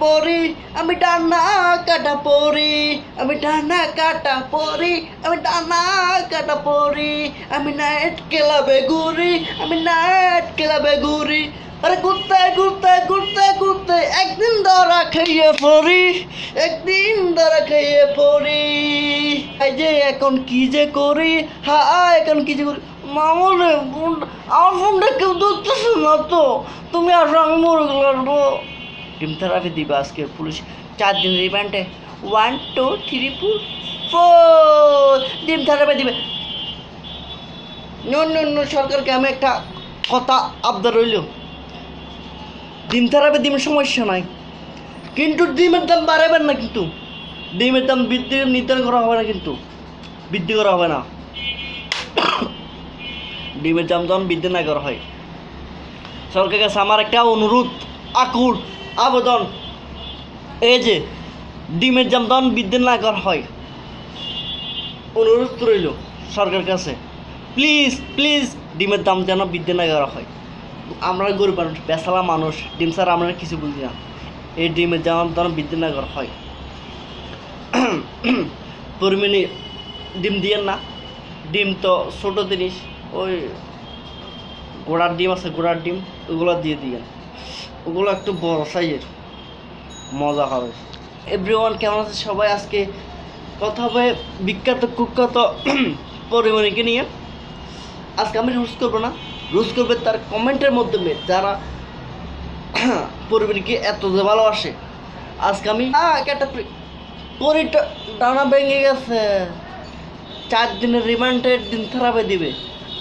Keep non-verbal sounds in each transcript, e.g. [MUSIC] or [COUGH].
পরি আমি ডানা কাটা পরি আমি ডানা কাটা পরি আমি ডানা কাটা পরি আমি নাইট ক্লাবে ঘুরি, আমি নাইট ক্লাবে ঘুরি। আরে ঘুরতে ঘুরতে ঘুরতে ঘুরতে একদিন ধরা খেয়ে পড়ি, একদিন ধরা খেয়ে পড়ি। এই যে এখন কি যে করি হ্যাঁ এখন কি যে করি। মামুরে আমার ফোনটা কেউ ধরতেছে না তো, তুমি আর রং টিম থেরাপি দিবে আজকে পুলিশ। চার দিন রিমান্ডে one two three four four ডিম থেরাপি দিবে। নো নো সরকারকে আমি একটা কথা আবদার রইল। ডিম থেরাপি ডিমের সমস্যা নাই। কিন্তু ডিমের দাম বাড়াবেন না কিন্তু। ডিমের দাম বৃদ্ধি নির্ধারণ করা হবে না কিন্তু। বৃদ্ধি করা হবে না। ডিমের দাম যখন বৃদ্ধি না করা হয়। সরকারের কাছে আমার একটা অনুরোধ, আকুল। আবেদন। এই যে, ডিমের দাম যখন বৃদ্ধি না করা হয়। অনুরোধ রইল সরকারের কাছে প্লিজ প্লিজ ডিমের দাম যেন বৃদ্ধি না করা হয়। আমরা গরিব মানুষ বেসালা মানুষ, ডিম স্যার আমরা কিছু বুঝি না। এই ডিমের দাম যেন বৃদ্ধি না করা হয়। পরিমাণে ডিম দিয়েন না। ডিম তো ছোটো জিনিস, ওই গোড়ার ডিম আছে, গোড়ার ডিম, ওগুলো দিয়ে দিয়েন। ওগুলো একটু বড় সাইজের। মজা হবে। এভরিওয়ান কেমন আছে? সবাই আজকে কথা হবে বিখ্যাত, কুখ্যাত পরিমণিকে নিয়ে। আজকে আমি রুজ করব না। রুজ করবে তার কমেন্টের মাধ্যমে যারা পরিমণিকে এত যে ভালোবাসে। আজকে আমি একটা পরিটা ডানা ভেঙে গেছে। চার দিনের রিমান্ডের দিন থেরাপি দিবে।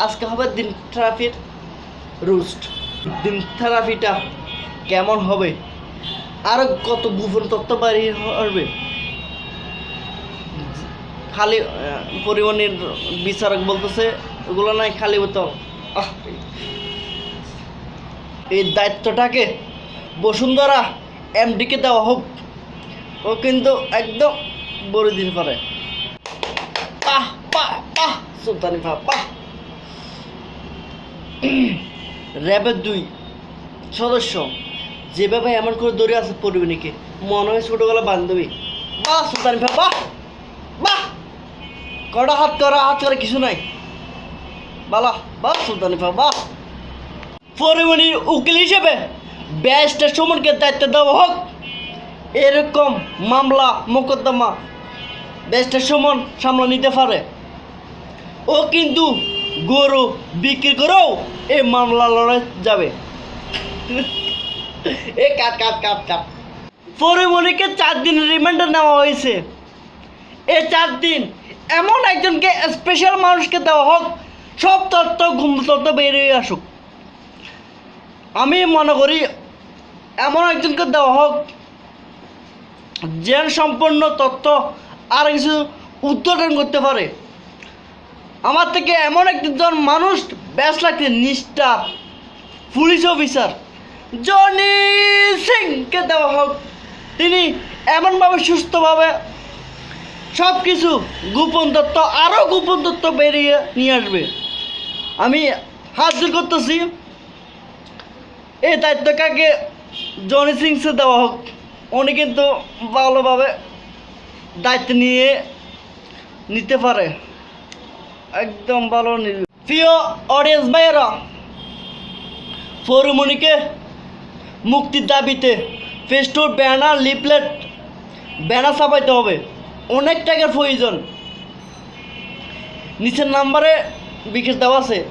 আজকে হবে দিন থেরাপির রুস্ট দিন থেরাপিটা কেমন হবে? আরও কত গোপন তথ্য বাড়িয়ে হবে? খালি পরিবহনের বিচারক বলতেছে, ওগুলো নাই, খালি বোতল। এই। দায়িত্বটাকে বসুন্ধরা এমডিকে দেওয়া হোক। ও কিন্তু একদম বলে দিতে পারে। সুলতানি পাহ র্যাবের দুই সদস্য। যেভাবে এমন করে দৌড়ে আছে পরিবেণীকে মনে হয় ছোটোবেলা বান্ধবী। বাহ, সুলতানি পাহ বাহ বাহ। কটা হাত করা হাত করা কিছু নাই। বালা, বাহ, সুলতানি পাহ বাহ। পরিমণির উকিল হিসেবে ব্যারিস্টার সুমনকে দায়িত্ব দেওয়া হোক, এরকম মামলা, মোকদ্দমা ব্যারিস্টার সুমন সামলা নিতে পারে। ও কিন্তু গরু বিক্রি করেও এই মামলা লড়াই যাবে। এ, কাট কাট কাট কাট। পরিমণিকে চার দিন রিমান্ডে নেওয়া হয়েছে। এই চার দিন এমন একজনকে স্পেশাল মানুষকে দেওয়া হোক, সব তথ্য ঘুম তথ্য বেরিয়ে আসুক। আমি মনে করি এমন একজনকে দেওয়া হোক জ্ঞান সম্পন্ন তথ্য আর কিছু উদ্ঘাটন করতে পারে। আমার থেকে এমন একজন মানুষ ব্যাস লাগছে নিষ্ঠা, পুলিশ অফিসার জনি সিংকে দেওয়া হোক। তিনি এমনভাবে সুস্থভাবে সব কিছু গোপন তথ্য আরও গোপন তথ্য বেরিয়ে নিয়ে আসবে। আমি হাত জোর করতেছি। এই দায়িত্ব কাকে? জনি সিংসে দেওয়া হোক। উনি কিন্তু ভালোভাবে দায়িত্ব নিয়ে নিতে পারে। একদম ভালো প্রিয় অডিয়েন্স ভাইয়েরা, ফরুমণিকে মুক্তির দাবিতে ফেস্টুর ব্যানার, লিফলেট, ব্যানার ছাপাইতে হবে। অনেক টাকার প্রয়োজন। নিচের নাম্বারে বিকাশ দেওয়া আছে।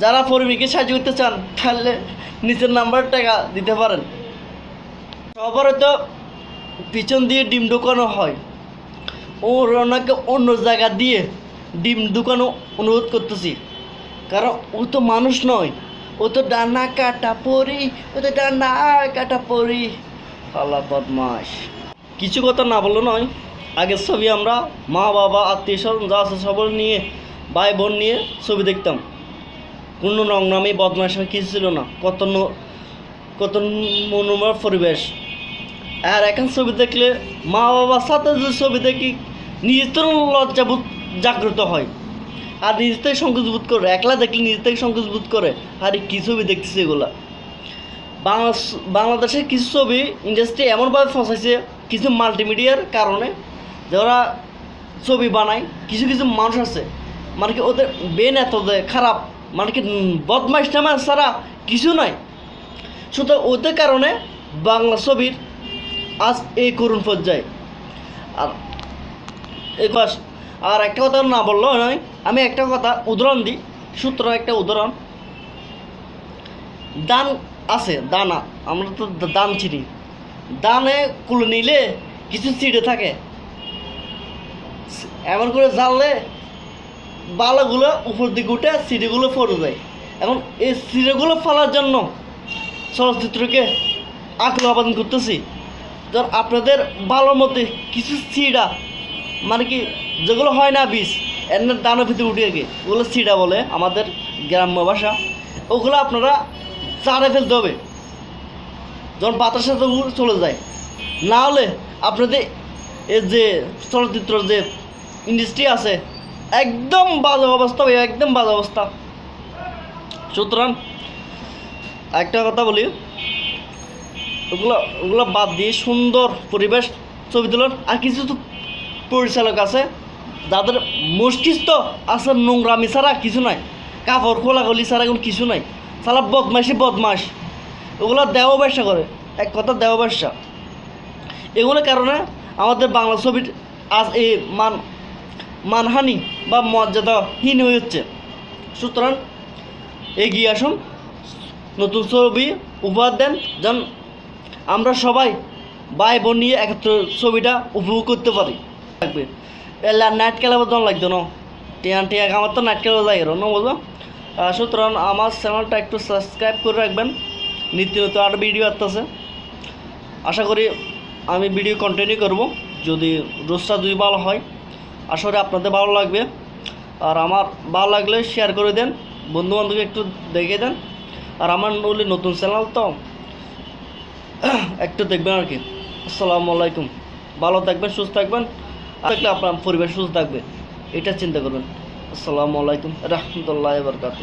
যারা ফরমিকে সাহায্য করতে চান, তাহলে নিচের নাম্বার টাকা দিতে পারেন। সবারও তো পিছন দিয়ে ডিম ঢুকানো হয়। ও ওনাকে অন্য জায়গা দিয়ে ডিম ঢুকানো অনুরোধ করতেছি। কারণ ও তো মানুষ নয়। ও তো ডানা কাটা পরি ও তো ডানা কাটা পরি। আল্লাহ বদমাস কিছু কথা না বলল নয়, আগের ছবি আমরা মা, বাবা, আত্মীয় স্বজন যা আছে নিয়ে, ভাই, বোন নিয়ে ছবি দেখতাম। কোনো নামে বদমাস কিছু ছিল না। কত কত মনোময় পরিবেশ। আর এখন ছবি দেখলে মা, বাবার সাথে যে ছবি দেখি নিজের তো লজ্জাবোধ জাগ্রত হয়। আর নিজের থেকে সংকোচ বোধ করে, একলা দেখলে নিজের থেকে সংকোচ বোধ করে। আরে, কী ছবি দেখতেছে এগুলা? বাংলা বাংলাদেশের কিছু ছবি ইন্ডাস্ট্রি এমনভাবে ফসাইছে কিছু মাল্টিমিডিয়ার কারণে যারা ছবি বানায়, কিছু কিছু মানুষ আছে মানে কি ওদের বেন এত খারাপ মানে কি বদমাইশ টামাস ছাড়া কিছু নয় সুতরাং ওদের কারণে বাংলা ছবির আজ এই করুণ পর্যায়ে। আর এ আর একটা কথা না বললেও নয়, আমি একটা কথা উদাহরণ দিই, সূত্র একটা উদাহরণ। দান আছে, দানা, আমরা তো দান চিনি। দানে কুলে নিলে কিছু চিড়ে থাকে। এমন করে জানলে বালাগুলো উপর দিকে উঠে সিঁড়িগুলো পড়ে যায়। এখন এই সিঁড়িগুলো ফেলার জন্য চলচ্চিত্রকে আগ্রহ করতেছি। ধর আপনাদের ভালোর মধ্যে কিছু সিঁড়া মানে কি, যেগুলো হয় না বীজ এর দানের ভিতরে উঠে গিয়ে ওগুলো সিঁড়া বলে আমাদের গ্রাম্য ভাষা। ওগুলো আপনারা চারে ফেলতে হবে। যখন বাতাসের সাথে চলে যায়। না হলে আপনাদের এই যে চলচ্চিত্র যে ইন্ডাস্ট্রি আছে, একদম বাজে অবস্থা ভাই একদম বাজে অবস্থা। সুতরাং একটা কথা বলি, ওগুলো ওগুলো বাদ দিয়ে সুন্দর পরিবেশ ছবি তোলার আর কিছু তো পরিচালক আছে যাদের মস্তিষ্ক আছে নোংরামি ছাড়া কিছু নাই। কাপড় খোলাখুলি ছাড়া এখন কিছু নাই। সালা বদমাইশি বদমাস ওগুলো দেওয়া ব্যবসা করে। এক কথা দেওয়া ব্যবসা। এগুলোর কারণে আমাদের বাংলা ছবির আজ এই মান, মানহানি বা মর্যাদাহীন হয়ে হচ্ছে সুতরাং এগিয়ে আসুন। নতুন ছবি উপহার দেন। যেন আমরা সবাই ভাই বোন নিয়ে একত্র ছবিটা উপভোগ করতে পারি। থাকবে এলা নাইট খেলাবার জন লাগতো না? টিয়া টিয়া আমার তো নাইট খেলা যায় না বুঝলো সুতরাং আমার চ্যানেলটা একটু সাবস্ক্রাইব করে রাখবেন। নিত্য নতুন আরও ভিডিও আসতেছে। আশা করি আমি ভিডিও কন্টিনিউ করব। যদি রোজটা দুই ভালো হয়, আশা করি আপনাদের ভালো লাগবে। আর আমার ভালো লাগলে শেয়ার করে দেন। বন্ধু বান্ধবকে একটু দেখে দেন। আর আমার বলি নতুন চ্যানেল তো [CLEARS THROAT] একটু দেখবেন আর কি। আসসালামু আলাইকুম। ভালো থাকবেন, সুস্থ থাকবেন। আর থাকলে আপনার পরিবার সুস্থ থাকবে এটা চিন্তা করবেন। আসসালামু আলাইকুম রহমতুল্লাহ বরকাত